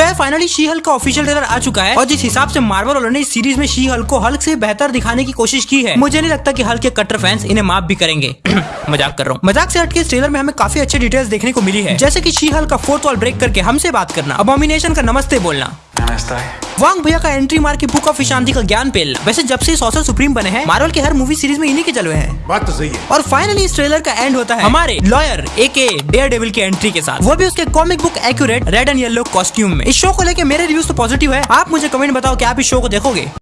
तो यार finally she Hulk का ऑफिशियल ट्रेलर आ चुका है। और जिस हिसाब से मार्वल वालों ने इस सीरीज़ में शी हल्क को हल्क से बेहतर दिखाने की कोशिश की है, मुझे नहीं लगता कि हल्क के कट्टर फैंस इन्हें माफ़ भी करेंगे। मज़ाक कर रहा हूँ। मज़ाक से हटके इस ट्रेलर में हमें काफ़ी अच्छे डिटेल्स देखने को मिली है। जैसे की शी हल्क का फोर्थ वॉल ब्रेक करके हमसे बात करना। अबोमिनेशन का नमस्ते बोलना। वांग भैया का एंट्री मार के बुक ऑफ़ शांति का ज्ञान पेल। वैसे जब से सॉसर सुप्रीम बने हैं मार्वल के हर मूवी सीरीज़ में इन्हीं के जलवे हैं। बात तो सही है। और फाइनली इस ट्रेलर का एंड होता है। हमारे लॉयर ए के डेयर डेविल के एंट्री के साथ। वो भी उसके comic book accurate red and yellow costume में। इस शो को लेकर मेरे रिव्यूज़ तो पॉजिटिव है। आप मुझे कमेंट बताओ की आप इस शो को देखोगे?